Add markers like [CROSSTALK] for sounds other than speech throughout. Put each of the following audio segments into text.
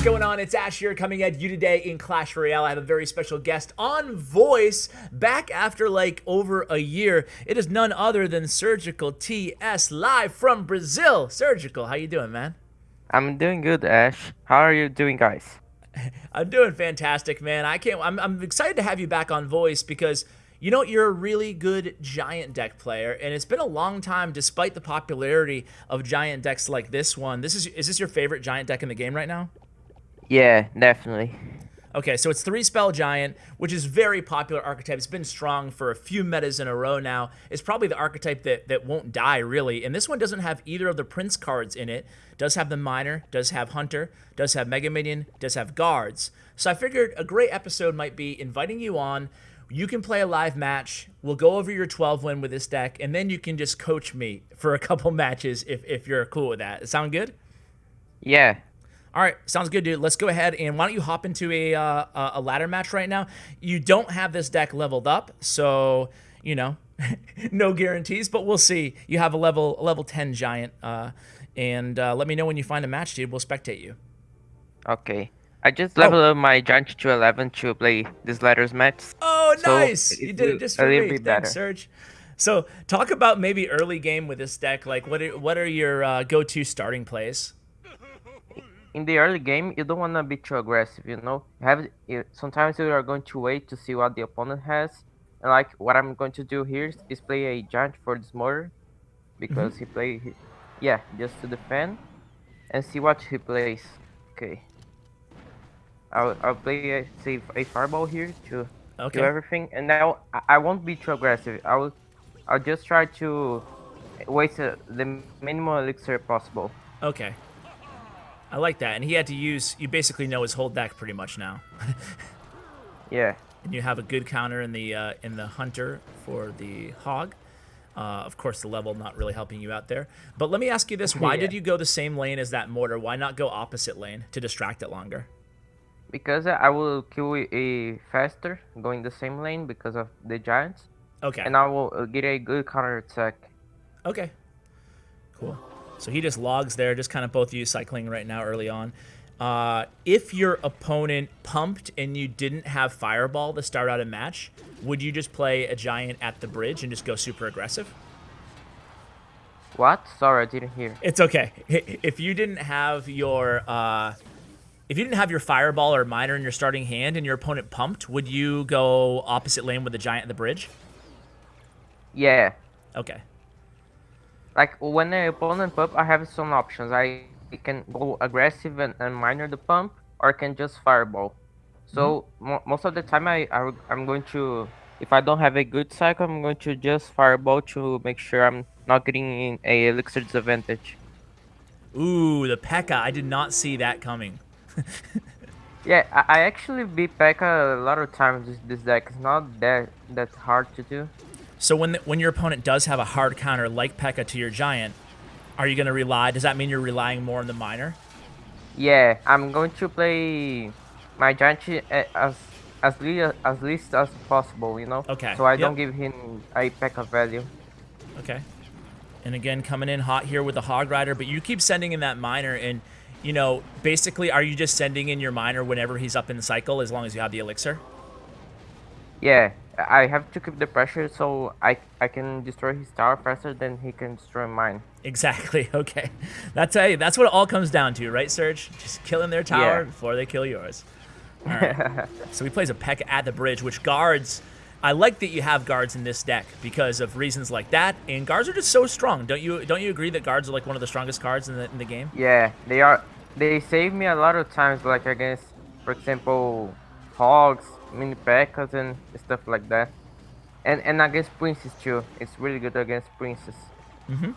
What's going on? It's Ash here coming at you today in Clash Royale. I have a very special guest on voice back after like over a year. It is none other than Surgical TS live from Brazil. Surgical, how you doing, man? I'm doing good, Ash. How are you doing, guys? [LAUGHS] I'm doing fantastic, man. I can't. I'm, I'm excited to have you back on voice because you know you're a really good giant deck player, and it's been a long time, despite the popularity of giant decks like this one. This is is this your favorite giant deck in the game right now? Yeah, definitely. Okay, so it's three spell giant, which is very popular archetype. It's been strong for a few metas in a row now. It's probably the archetype that, that won't die, really. And this one doesn't have either of the prince cards in it. Does have the miner, does have hunter, does have mega minion, does have guards. So I figured a great episode might be inviting you on. You can play a live match. We'll go over your 12 win with this deck, and then you can just coach me for a couple [LAUGHS] matches if, if you're cool with that. Sound good? Yeah, all right, sounds good, dude. Let's go ahead and why don't you hop into a uh, a ladder match right now? You don't have this deck leveled up, so you know, [LAUGHS] no guarantees, but we'll see. You have a level a level ten giant, uh, and uh, let me know when you find a match, dude. We'll spectate you. Okay. I just leveled oh. up my giant to 11 to play this ladders match. Oh, nice! So you did it just for me. Thanks. Serge. So, talk about maybe early game with this deck. Like, what are, what are your uh, go-to starting plays? In the early game, you don't want to be too aggressive, you know? You have you, Sometimes you are going to wait to see what the opponent has. And like, what I'm going to do here is play a giant for this mortar. Because mm -hmm. he play, yeah, just to defend. And see what he plays. Okay. I'll, I'll play a, say, a fireball here to okay. do everything. And now I, I won't be too aggressive. I will, I'll just try to waste uh, the minimum elixir possible. Okay. I like that. And he had to use, you basically know his whole deck pretty much now. [LAUGHS] yeah. And you have a good counter in the uh, in the Hunter for the Hog. Uh, of course, the level not really helping you out there. But let me ask you this. Why [LAUGHS] yeah. did you go the same lane as that mortar? Why not go opposite lane to distract it longer? Because I will kill a faster going the same lane because of the giants. Okay. And I will uh, get a good counter attack. Okay. Cool. So he just logs there, just kind of both of you cycling right now early on. Uh, if your opponent pumped and you didn't have Fireball to start out a match, would you just play a Giant at the bridge and just go super aggressive? What? Sorry, I didn't hear. It's okay. If you didn't have your... Uh, if you didn't have your Fireball or Miner in your starting hand and your opponent pumped, would you go opposite lane with the Giant at the bridge? Yeah. Okay. Like when the opponent pump, I have some options. I can go aggressive and, and miner the pump, or I can just fireball. So mm -hmm. mo most of the time, I, I I'm going to if I don't have a good cycle, I'm going to just fireball to make sure I'm not getting in a elixir disadvantage. Ooh, the P.E.K.K.A. I did not see that coming. [LAUGHS] yeah, I, I actually beat P.E.K.K.A. a lot of times this, this deck. It's not that that hard to do. So when the, when your opponent does have a hard counter like P.E.K.K.A. to your giant, are you going to rely? Does that mean you're relying more on the miner? Yeah, I'm going to play my giant eh, as as least as least as possible. You know. Okay. So I yep. don't give him a P.E.K.K.A. value. Okay. And again, coming in hot here with the Hog Rider, but you keep sending in that miner, and you know, basically, are you just sending in your miner whenever he's up in the cycle, as long as you have the elixir? Yeah, I have to keep the pressure so I I can destroy his tower faster than he can destroy mine. Exactly. [LAUGHS] Okay, that's a, that's what it all comes down to, right, Serge? Just killing their tower yeah. before they kill yours. Right. [LAUGHS] so he plays a Peck at the bridge, which guards. I like that you have guards in this deck because of reasons like that, and guards are just so strong. Don't you don't you agree that guards are like one of the strongest cards in the in the game? Yeah, they are. They save me a lot of times, like against, for example, hogs mini P.E.K.K.A.s and stuff like that. And and against princes too. It's really good against princes. Mm-hmm.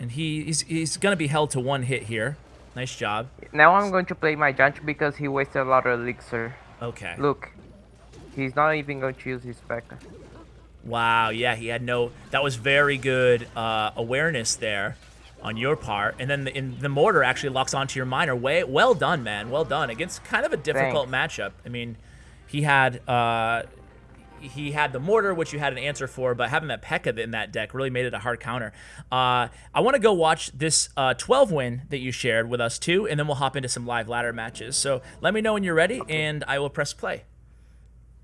And he, he's he's gonna be held to one hit here. Nice job. Now I'm going to play my giant because he wasted a lot of elixir. Okay. Look, he's not even going to use his P.E.K.K.A. Wow, yeah, he had no... That was very good uh, awareness there on your part. And then the, in, the mortar actually locks onto your miner. Way, well done, man. Well done. Against kind of a difficult Thanks. matchup. I mean, he had uh, he had the mortar, which you had an answer for, but having that P.E.K.K.A in that deck really made it a hard counter. Uh, I want to go watch this uh, 12 win that you shared with us too, and then we'll hop into some live ladder matches. So let me know when you're ready, okay. and I will press play.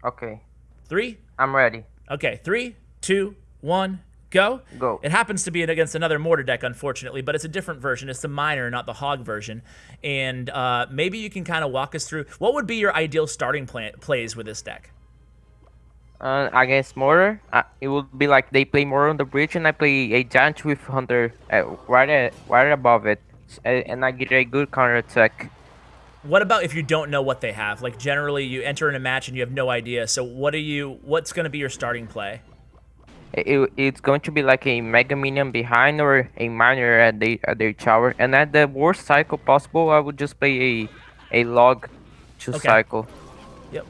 Okay. Three. I'm ready. Okay. Three, two, one, go. Go. It happens to be against another mortar deck, unfortunately, but it's a different version. It's the miner, not the hog version. And uh, maybe you can kind of walk us through what would be your ideal starting play- plays with this deck. Uh, against mortar, uh, it would be like they play mortar on the bridge, and I play a giant with hunter uh, right right above it, and I get a good counter attack. What about if you don't know what they have? Like generally, you enter in a match and you have no idea. So what are you? What's going to be your starting play? It, it's going to be like a mega minion behind or a miner at the at their tower, and at the worst cycle possible, I would just play a a log to okay. cycle. Yep.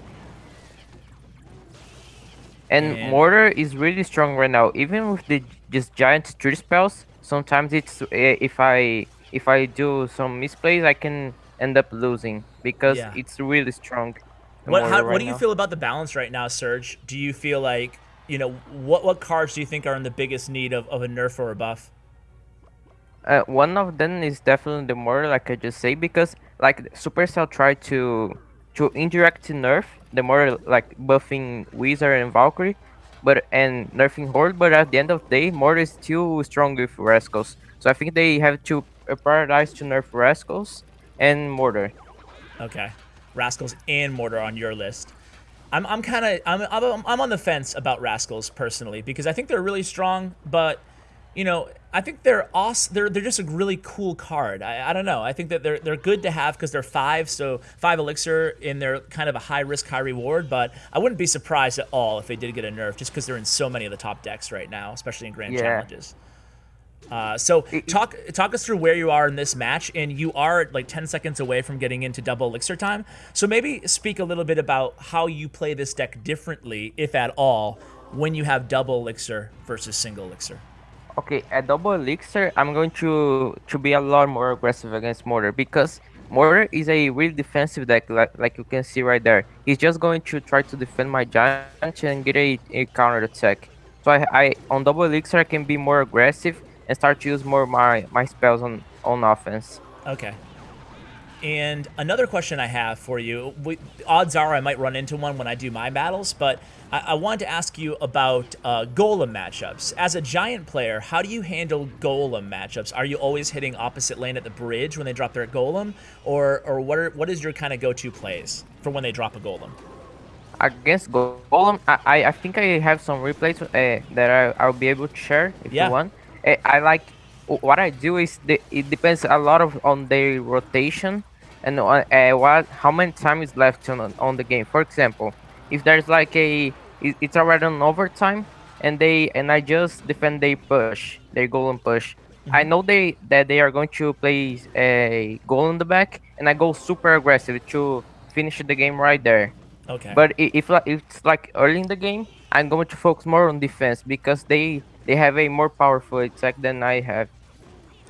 And, and, mortar is really strong right now, even with the just giant street spells. Sometimes it's eh, if I if I do some misplays, I can end up losing because yeah. it's really strong. What, how, right what do you now. feel about the balance right now, Serge? Do you feel like you know what what cards do you think are in the biggest need of, of a nerf or a buff? Uh, one of them is definitely the more like I just say because like Supercell tried to to indirect nerf the more like buffing Wizard and Valkyrie, but and nerfing Horde, but at the end of the day, more is still strong with Rascals. So I think they have to prioritize to nerf Rascals and Mortar. Okay. Rascals and Mortar on your list. I'm, I'm kind of I'm, I'm, I'm on the fence about Rascals personally because I think they're really strong, but you know I think they're awesome. They're they're just a really cool card. I, I don't know. I think that they're they're good to have because they're five, so five elixir in their kind of a high risk high reward. But I wouldn't be surprised at all if they did get a nerf just because they're in so many of the top decks right now, especially in grand yeah. challenges. Uh, so talk talk us through where you are in this match, and you are like 10 seconds away from getting into double elixir time. So maybe speak a little bit about how you play this deck differently, if at all, when you have double elixir versus single elixir. Okay, at double elixir, I'm going to to be a lot more aggressive against Mortar because Mortar is a really defensive deck, like, like you can see right there. He's just going to try to defend my giant and get a, a counter attack. So I, I on double elixir, I can be more aggressive and start to use more my my spells on on offense. Okay. And another question I have for you, we, odds are I might run into one when I do my battles, but I, I wanted to ask you about uh, golem matchups. As a giant player, how do you handle golem matchups? Are you always hitting opposite lane at the bridge when they drop their golem, or or what are what is your kind of go-to plays for when they drop a golem? Against golem, I I think I have some replays uh, that I, I'll be able to share if yeah. you want. Eh, I like what I do is the, it depends a lot of on their rotation and uh, what how many time is left on on the game. For example, if there's like a it's already on overtime and they and I just defend they push they goal and push. Mm-hmm. I know they that they are going to play a goal in the back and I go super aggressive to finish the game right there. Okay. But if, if it's like early in the game, I'm going to focus more on defense because they they have a more powerful attack than I have.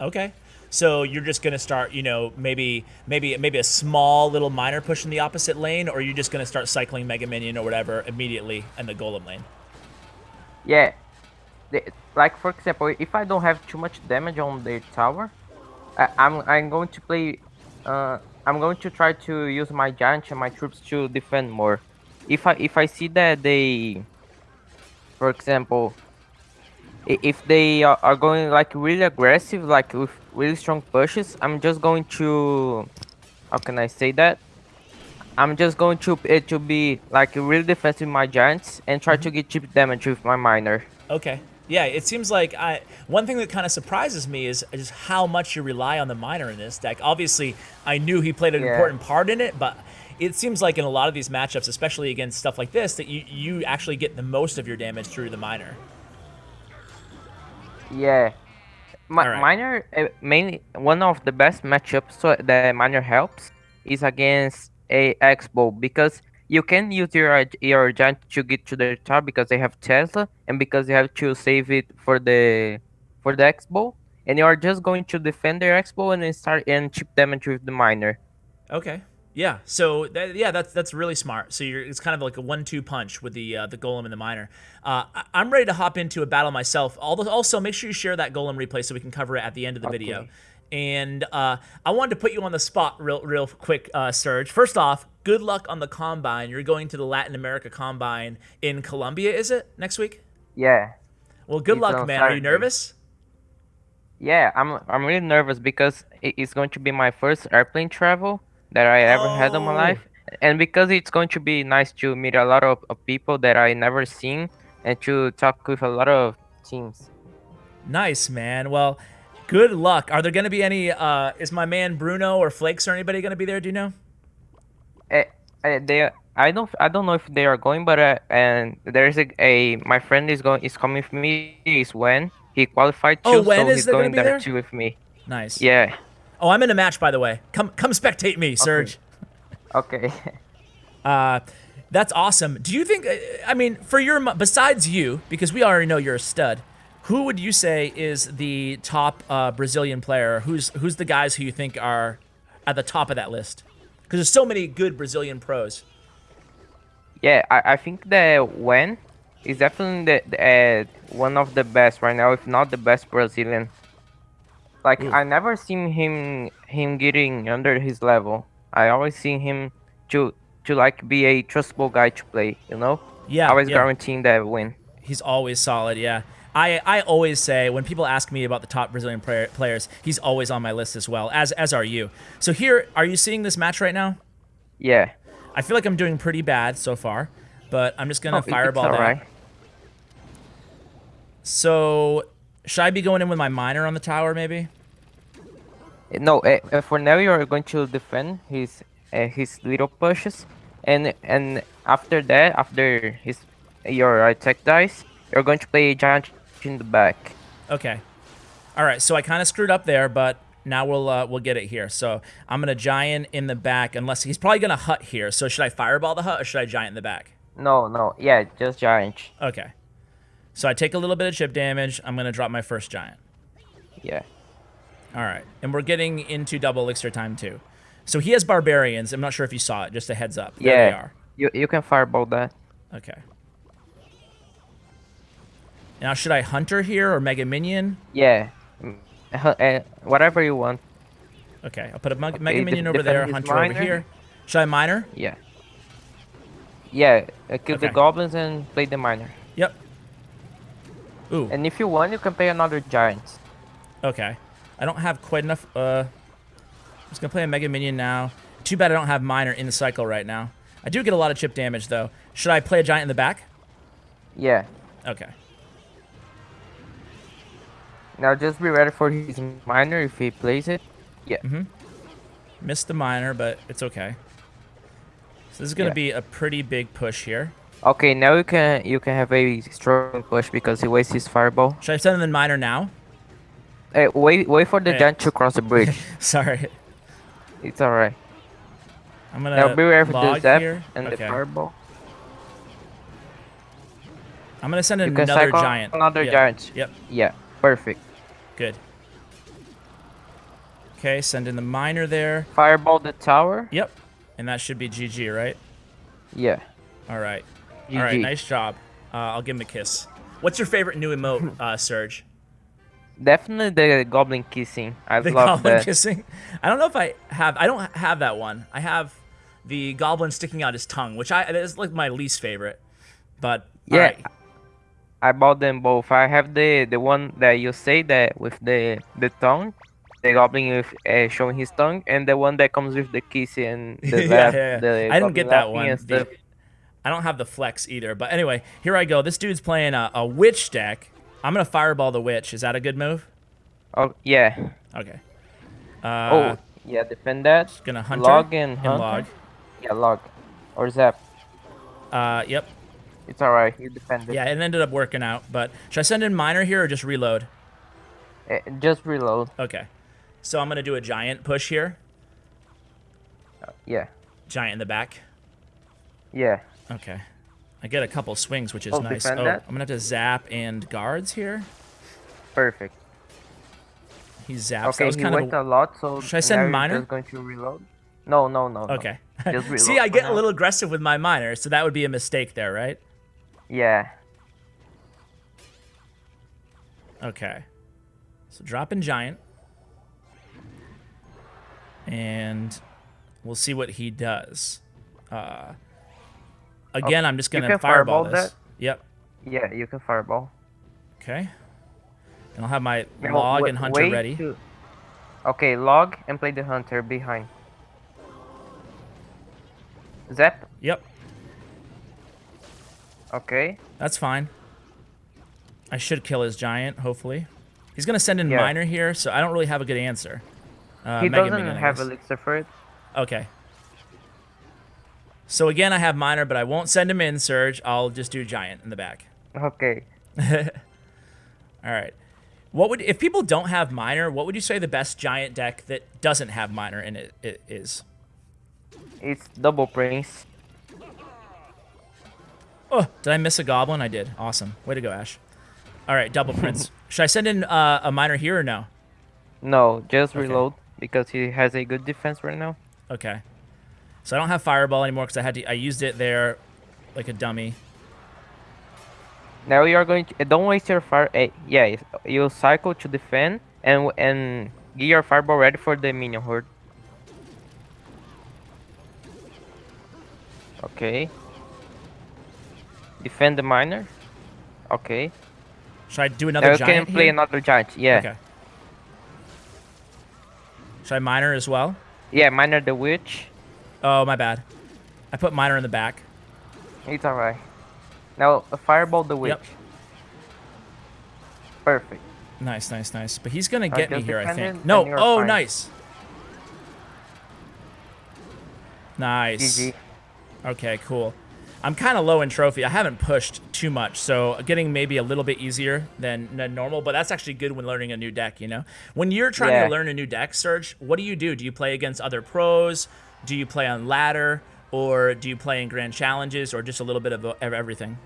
Okay. So you're just gonna start, you know, maybe maybe maybe a small little miner push in the opposite lane, or you're just gonna start cycling Mega Minion or whatever immediately in the Golem lane. Yeah, like for example, if I don't have too much damage on the tower, I, am I'm, I'm going to play. Uh, I'm going to try to use my giant and my troops to defend more. If I if I see that they, for example, if they are going like really aggressive, like with really strong pushes, I'm just going to, how can I say that? I'm just going to it to be like really defensive with my giants and try to mm-hmm. get cheap damage with my miner. Okay. Yeah, it seems like I one thing that kind of surprises me is just how much you rely on the miner in this deck. Obviously, I knew he played an yeah. important part in it, but it seems like in a lot of these matchups, especially against stuff like this, that you, you actually get the most of your damage through the miner. Yeah. Ma right. Miner, uh, mainly one of the best matchups so that Miner helps is against a X-Bow because you can use your your giant to get to the top because they have Tesla and because you have to save it for the for the X-Bow and you are just going to defend their X-Bow and then start and chip damage with the miner. Okay. Yeah. So that, yeah, that's that's really smart. So you're it's kind of like a one-two punch with the uh, the golem and the miner. Uh, I, I'm ready to hop into a battle myself. Although also make sure you share that golem replay so we can cover it at the end of the video. And uh, I wanted to put you on the spot real real quick, uh, Serge. First off, good luck on the combine. You're going to the Latin America combine in Colombia, is it next week? Yeah. Well, good It's luck, man. Are you nervous? Yeah, I'm I'm really nervous because it's going to be my first airplane travel that I ever had in my Oh. life, and because it's going to be nice to meet a lot of, of people that I never seen and to talk with a lot of teams. Nice, man. Well, good luck. Are there going to be any? Uh, is my man Bruno or Flakes or anybody going to be there? Do you know? Eh, eh, they I don't I don't know if they are going, but uh, and there's a, a my friend is going is coming with me. Is when he qualified too, Oh, when so is he's be there there? too with me. Nice. Yeah. Oh, I'm in a match, by the way. Come, come spectate me, Serge. Okay. [LAUGHS] Uh, that's awesome. Do you think? uh, I mean, for your besides you, because we already know you're a stud. Who would you say is the top uh, Brazilian player? Who's who's the guys who you think are at the top of that list? Because there's so many good Brazilian pros. Yeah, I, I think that when is definitely the, the, uh, one of the best right now, if not the best Brazilian. Like Mm. I never seen him him getting under his level. I always seen him to to like be a trustable guy to play. You know, Yeah, always yeah. guaranteeing that win. He's always solid, yeah. I, I always say when people ask me about the top Brazilian player, players, he's always on my list as well, as as are you. So here, are you seeing this match right now? Yeah. I feel like I'm doing pretty bad so far, but I'm just gonna Oh, fireball that. alright. So should I be going in with my miner on the tower, maybe? No, uh, for now you're going to defend his uh, his little pushes, and and after that, after his your attack dies, you're going to play giant in the back. Okay. All right. So I kind of screwed up there, but now we'll uh, we'll get it here. So I'm gonna giant in the back, unless he's probably gonna hut here. So should I fireball the hut or should I giant in the back? No, no, yeah, just giant. Okay. So I take a little bit of chip damage. I'm gonna drop my first giant. Yeah. All right, and we're getting into double elixir time too. So he has barbarians. I'm not sure if you saw it. Just a heads up. There Yeah. they are. You you can fireball that. Okay. Now should I hunter here or mega minion? Yeah. Uh, whatever you want. Okay, I'll put a mega, Okay, mega minion over there, hunter over here. Should I miner? Yeah. Yeah. Uh, kill the goblins and play the miner. Yep. Ooh. And if you want, you can play another giant. Okay. I don't have quite enough. Uh, I'm just gonna play a mega minion now. Too bad I don't have miner in the cycle right now. I do get a lot of chip damage though. Should I play a giant in the back? Yeah. Okay. Now just be ready for his miner if he plays it. Yeah. Mm -hmm. Missed the miner, but it's okay. So this is gonna Yeah. be a pretty big push here. Okay, now you can you can have a strong push because he wastes his fireball. Should I send in the miner now? Hey, wait wait for the Yeah. giant to cross the bridge. [LAUGHS] Sorry. it's alright. I'm gonna Now be ready for the zap here. and the fireball. I'm gonna send in another giant. another Yep. giant. Yep. Yeah, perfect. Good. Okay, send in the miner there. Fireball the tower. Yep. And that should be GG, right? Yeah. All right. All right. Nice job. Uh, I'll give him a kiss. What's your favorite new emote, [LAUGHS] uh, Serge? Definitely the goblin kissing. I The love goblin that. kissing. I don't know if I have. I don't have that one. I have the goblin sticking out his tongue, which I is like my least favorite. But Yeah. alright. I bought them both. I have the the one that you say that with the the tongue, the goblin with uh, showing his tongue, and the one that comes with the kiss and the [LAUGHS] Yeah, laugh. yeah, yeah. The I didn't get that one. The-. I don't have the flex either. But anyway, here I go. This dude's playing a, a witch deck. I'm gonna fireball the witch. Is that a good move? Oh yeah. Okay. Uh, oh yeah. Defend that. gonna hunter log and and log. Yeah, log. Or zap. Uh, yep. It's alright. You defend it. Yeah, it ended up working out. But should I send in miner here or just reload? Eh, just reload. Okay. So I'm gonna do a giant push here. Yeah. Giant in the back. Yeah. Okay. I get a couple swings, which is Oh, nice. Oh, that? I'm gonna have to zap and guards here. Perfect. He zaps. that okay, was he kind went of. a lot, so Should I send miner? just going to reload. No, no, no. no. Okay. [LAUGHS] Reload See, I get a little aggressive with my miner, so that would be a mistake there, right? Yeah. Okay. So drop in giant. And we'll see what he does. Uh, again, I'm just going to can fireball, fireball this. that? Yep. Yeah, you can fireball. Okay. And I'll have my Now, log and hunter ready. to- Okay, log and play the hunter behind. Zap. Yep. Okay. That's fine. I should kill his giant, hopefully. He's going to send in Yeah. miner here, so I don't really have a good answer. Uh, he Mega doesn't Minion, have elixir for it. Okay. So again, I have miner, but I won't send him in, Surge. I'll just do giant in the back. Okay. [LAUGHS] All right. What would if people don't have miner? What would you say the best giant deck that doesn't have miner in it, it is? It's double prince. Oh, did I miss a goblin? I did. Awesome. Way to go, Ash. All right, double prince. [LAUGHS] Should I send in uh, a miner here or no? No, just Okay. reload because he has a good defense right now. Okay. So I don't have fireball anymore because I had to. I used it there, like a dummy. Now you are going to don't waste your fire. Uh, yeah, you- cycle to defend and and get your fireball ready for the minion horde. Okay. Defend the miner. Okay. Should I do Now another you can play here? another giant. Yeah. Okay. Should I miner as well? Yeah, miner the witch. Oh, my bad. I put miner in the back. It's alright. Now uh, fireball the witch. Yep. Perfect. Nice, nice, nice. But he's gonna get me here, I think. No. Oh, fine. nice. Nice. GG. Okay, cool. I'm kind of low in trophy. I haven't pushed too much, so getting maybe a little bit easier than, than normal. But that's actually good when learning a new deck. You know, when you're trying Yeah. to learn a new deck, Serge, what do you do? Do you play against other pros? Do you play on ladder, or do you play in grand challenges, or just a little bit of, everything?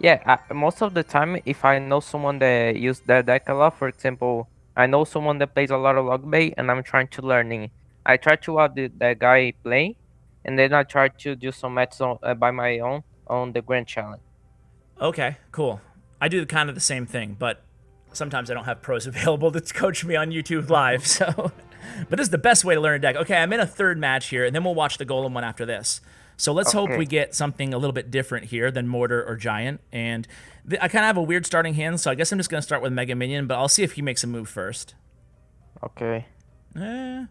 Yeah, I, most of the time, if I know someone that use that deck a lot, for example, I know someone that plays a lot of log bait, and I'm trying to learning. I try to have the, that guy play, and then I try to do some matches on, uh, by my own on the grand challenge. Okay, cool. I do kind of the same thing, but sometimes I don't have pros [LAUGHS] available to coach me on YouTube Live. So, [LAUGHS] but this is the best way to learn a deck. Okay, I'm in a third match here, and then we'll watch the Golem one after this. So let's hope we get something a little bit different here than Mortar or Giant. And th- I kind of have a weird starting hand, so I guess I'm just gonna start with Mega Minion, but I'll see if he makes a move first. Okay. Eh.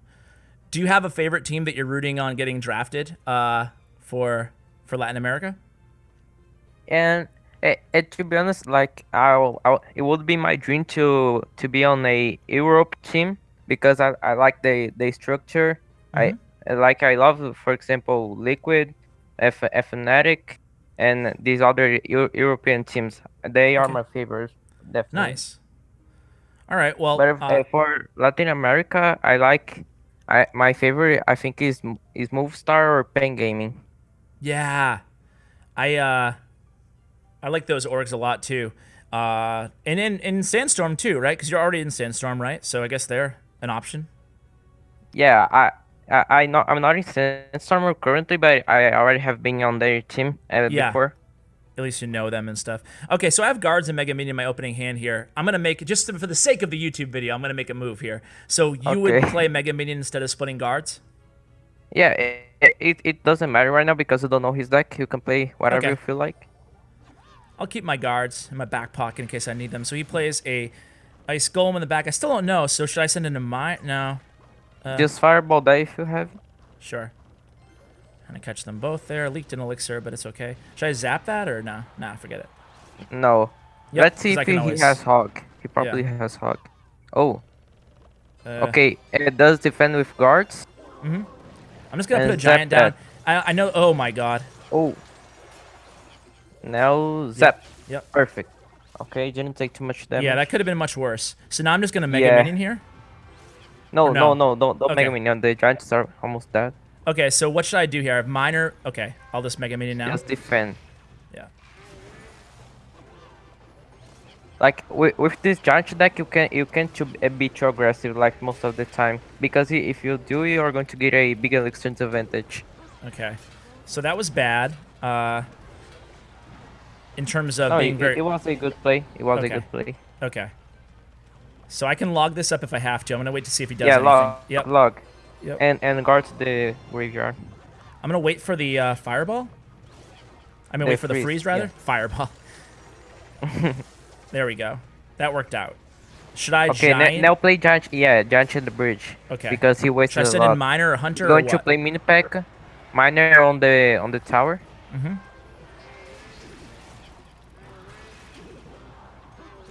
Do you have a favorite team that you're rooting on getting drafted uh, for for Latin America? And eh, eh, to be honest, like I'll, I'll, it would be my dream to to be on a Europe team because I, I like the the structure. I I like I love, for example, Liquid, F Fnatic, and these other Eu- European teams. They are Okay. my favorites, definitely. Nice. All right. Well, But if, uh, uh, for Latin America, I like. I my favorite I think is is Movistar or paiN Gaming. Yeah, I uh, I like those orgs a lot too. Uh, and in in Sandstorm too, right? Because you're already in Sandstorm, right? So I guess they're an option. Yeah, I I, I not I'm not in Sandstormer currently, but I already have been on their team uh, Yeah. before. At least you know them and stuff. Okay, so I have guards and Mega Minion in my opening hand here. I'm gonna make just for the sake of the YouTube video. I'm gonna make a move here. So you would play Mega Minion instead of splitting guards. Yeah, it, it it doesn't matter right now because you don't know his deck. You can play whatever Okay. you feel like. I'll keep my guards in my back pocket in case I need them. So he plays a ice golem in the back. I still don't know. So should I send in a my no? Uh, Just fireball that if you have. Sure. Trying to catch them both there. Leaked an elixir, but it's okay. Should I zap that or nah? Nah, forget it. No. Yep, Let's see I if he, always- has hog. He probably has hog. Oh, Uh, okay. It does defend with guards. Hmm. I'm just gonna and put a giant down. I, I know. Oh my god. Oh. Now zap. Yep. Perfect. Okay, didn't take too much damage. Yeah, that could have been much worse. So now I'm just gonna mega Yeah. minion here. No, no, no? no, don't, don't Okay. Mega Minion. The giants are almost dead. Okay, so what should I do here? I have miner. Okay, I'll just mega minion now. Just defend. Yeah. like with, with this giant deck you can you can't to be too aggressive like most of the time because if you do you are going to get a big elixir advantage Okay. So that was bad. Uh, in terms of being it, very it was a good play it was Okay. a good play okay. So I can log this up if I have to. I'm gonna wait to see if he does yeah anything. log Yep. log Yep. and and guard the graveyard I'm gonna wait for the uh, fireball. I mean, The wait for the freeze, freeze rather. yeah. Fireball. [LAUGHS] there we go. That worked out. Should I okay giant? now play giant yeah giant in the bridge Okay. because he Should I wasted a lot in miner or hunter or going to play mini pack miner on the on the tower Mhm.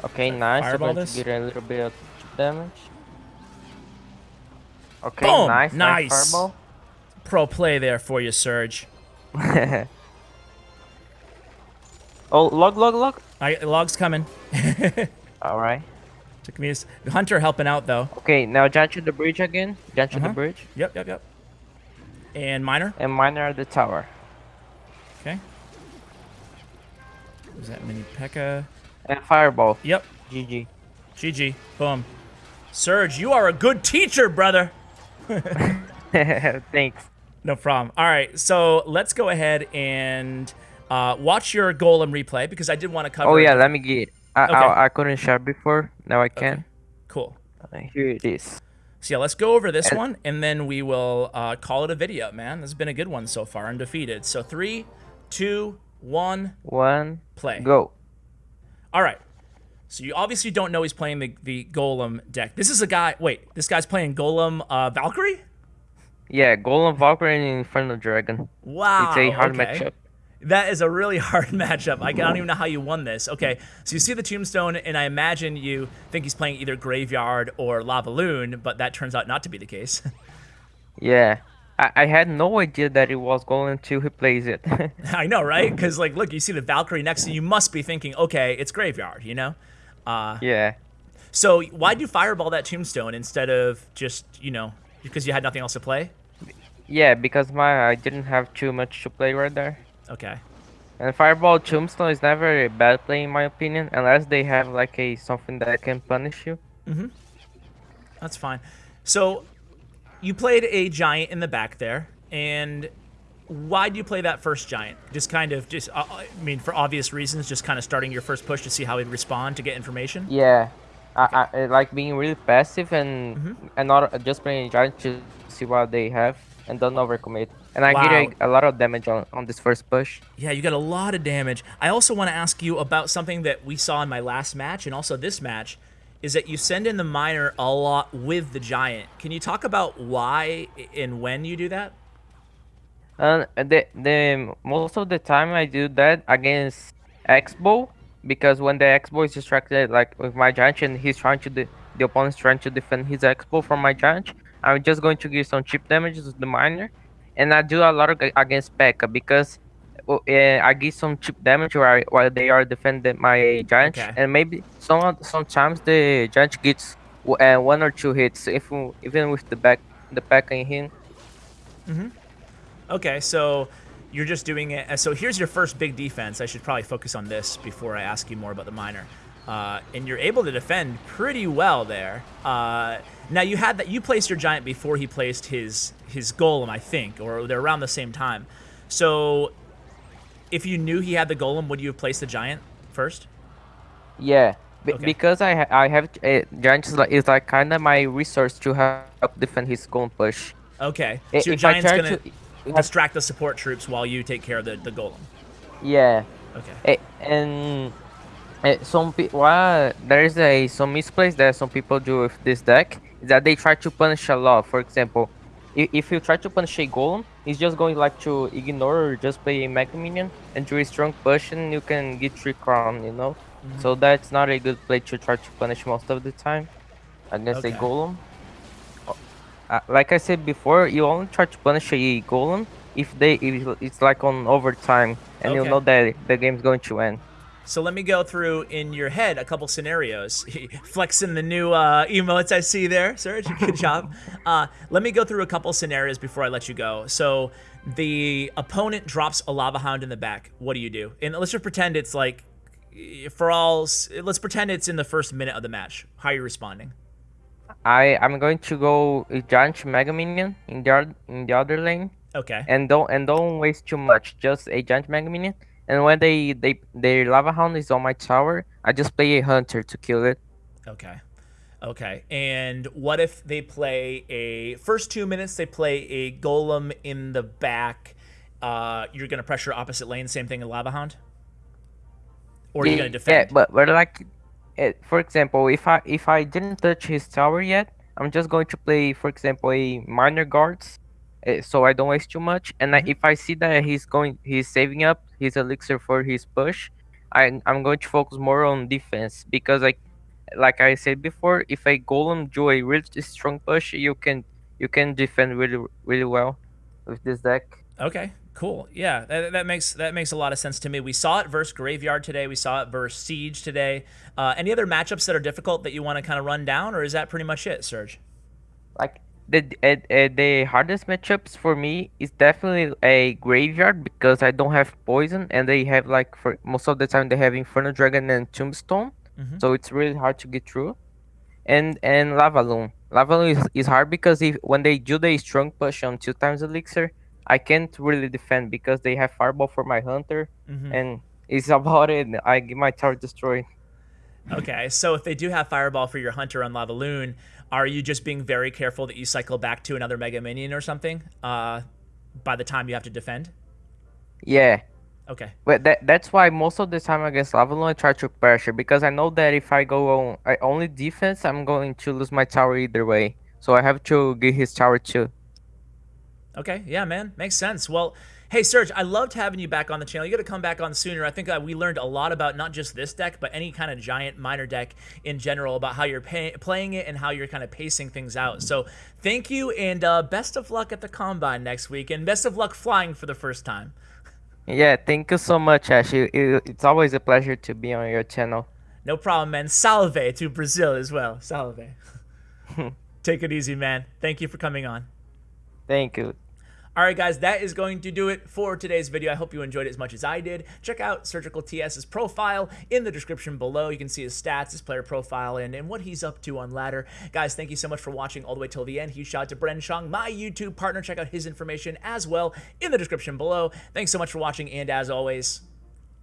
Okay, nice. fireball We're going this? to get a little bit of damage. Okay, Boom! nice, nice, Nice. fireball. Pro play there for you, Surge. [LAUGHS] oh, log, log, log. I, log's coming. [LAUGHS] All right. Took me a Hunter helping out though. Okay, now jump to the bridge again. Jump to Uh-huh. the bridge. Yep, yep, yep. And miner. And miner at the tower. Okay. Was that mini P.E.K.K.A? And fireball. Yep. GG. GG. Boom. Surge, you are a good teacher, brother. [LAUGHS] Thanks. No problem. All right, so let's go ahead and uh, watch your golem replay because I did want to cover. Oh yeah, let me get. I, Okay. I, I couldn't share before. Now I can. Okay. Cool. Uh, Here it is. So yeah, let's go over this one and then we will uh, call it a video, man. This has been a good one so far, undefeated. So three, two, one, One. play. Go. All right. So you obviously don't know he's playing the, the Golem deck. This is a guy. Wait, this guy's playing Golem uh, Valkyrie. Yeah, Golem Valkyrie and Inferno Dragon. Wow. It's a hard okay. matchup. That is a really [LAUGHS] hard matchup. I don't even know how you won this. Okay, so you see the tombstone, and I imagine you think he's playing either Graveyard or Lava Loon, but that turns out not to be the case. [LAUGHS] Yeah. I, I had no idea that it was going to replace it. [LAUGHS] I know, right? Because like, look, you see the Valkyrie next to you. You must be thinking, okay, it's Graveyard, you know. Uh, yeah. so why'd you fireball that tombstone instead of just, you know, because you had nothing else to play? Yeah, because my I didn't have too much to play right there. Okay. And Fireball Tombstone is never a bad play in my opinion, unless they have like a something that can punish you. That's fine. So, you played a giant in the back there, and why do you play that first giant? Just kind of, just uh, I mean, for obvious reasons, just kind of starting your first push to see how he'd respond to get information. Yeah. I, I I like being really passive and Mm-hmm. and not just playing giant to see what they have and don't overcommit. And I Wow. get a, a lot of damage on, on this first push. Yeah, you got a lot of damage. I also want to ask you about something that we saw in my last match and also this match, is that you send in the miner a lot with the giant. Can you talk about why and when you do that? And the the most of the time I do that against X-Bow because when the X-Bow is distracted like with my giant and he's trying to de- the opponent's trying to defend his X-Bow from my giant, I'm just going to give some cheap damages to the miner, and I do a lot of, against P.E.K.K.A because uh, I give some cheap damage while while they are defending my giant, Okay. and maybe some sometimes the giant gets uh, one or two hits if even with the back the P.E.K.K.A in him. Okay, so you're just doing it. So here's your first big defense. I should probably focus on this before I ask you more about the miner. Uh, and you're able to defend pretty well there. Uh, now you had that you placed your giant before he placed his his golem, I think, or they're around the same time. So if you knew he had the golem, would you have placed the giant first? Yeah, be- Okay. because I ha- I have uh, giant is like, is like kind of my resource to help defend his golem push. Okay, so your if giant's gonna to- distract the support troops while you take care of the, the golem. Yeah, Okay. Eh, and uh, some people well, there is a some misplays that some people do with this deck is that they try to punish a lot. For example, if, if you try to punish a golem, it's just going like to ignore or just play a mega minion and do a strong push and you can get three crown. You know, Mm-hmm. so that's not a good play to try to punish most of the time against Okay. a golem. Uh, like I said before, you only try to punish a golem if they if it's like on overtime and you know that the game's going to end. So let me go through in your head a couple scenarios. [LAUGHS] Flexing the new uh, emotes I see there, Serge. [LAUGHS] Good job. Uh, let me go through a couple scenarios before I let you go. So the opponent drops a lava hound in the back. What do you do? And let's just pretend it's like for all, let's pretend it's in the first minute of the match. How are you responding? I I'm going to go Giant Mega Minion in the in the other lane. Okay. And don't and don't waste too much. Just a Giant Mega Minion. And when they they their Lava Hound is on my tower, I just play a Hunter to kill it. Okay. Okay. And what if they play a first two minutes? They play a Golem in the back. Uh, you're gonna pressure opposite lane. Same thing in Lava Hound. Or are you gonna defend? Yeah, but but like for example, if I if I didn't touch his tower yet, I'm just going to play, for example, a miner guards, uh, so I don't waste too much. And mm-hmm. I, if I see that he's going, he's saving up his elixir for his push, I I'm going to focus more on defense because like like I said before, if a golem do a really strong push, you can you can defend really really well with this deck. Okay, Cool. Yeah, that, that, makes that makes a lot of sense to me. We saw it versus Graveyard today. We saw it versus Siege today. Uh, any other matchups that are difficult that you want to kind of run down, or is that pretty much it, Serge? Like the uh, uh, the hardest matchups for me is definitely a Graveyard because I don't have poison, and they have like for most of the time they have Inferno Dragon and Tombstone, mm-hmm. so it's really hard to get through. And and Lava Loon. Lava Loon is, is hard because if when they do the strong push on two times elixir I can't really defend because they have fireball for my hunter, mm-hmm. and it's about it. I get my tower destroyed. Okay, so if they do have fireball for your hunter on Lava Loon, are you just being very careful that you cycle back to another Mega Minion or something? Uh, by the time you have to defend. Yeah. Okay. But that that's why most of the time against Lava Loon I try to pressure because I know that if I go on I only defense, I'm going to lose my tower either way. So I have to get his tower too. Okay, yeah, man, makes sense. Well, hey, Serge, I loved having you back on the channel. You got to come back on sooner. I think uh, we learned a lot about not just this deck, but any kind of giant miner deck in general about how you're playing it and how you're kind of pacing things out. So thank you, and uh, best of luck at the Combine next week, and best of luck flying for the first time. Yeah, thank you so much, Ash. It's always a pleasure to be on your channel. No problem, man. Salve to Brazil as well. Salve. [LAUGHS] Take it easy, man. Thank you for coming on. Thank you. All right, guys, that is going to do it for today's video. I hope you enjoyed it as much as I did. Check out Surgical TS's profile in the description below. You can see his stats, his player profile, and, and what he's up to on ladder. Guys, thank you so much for watching all the way till the end. Huge shout out to Bren Shong, my YouTube partner. Check out his information as well in the description below. Thanks so much for watching, and as always,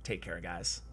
take care, guys.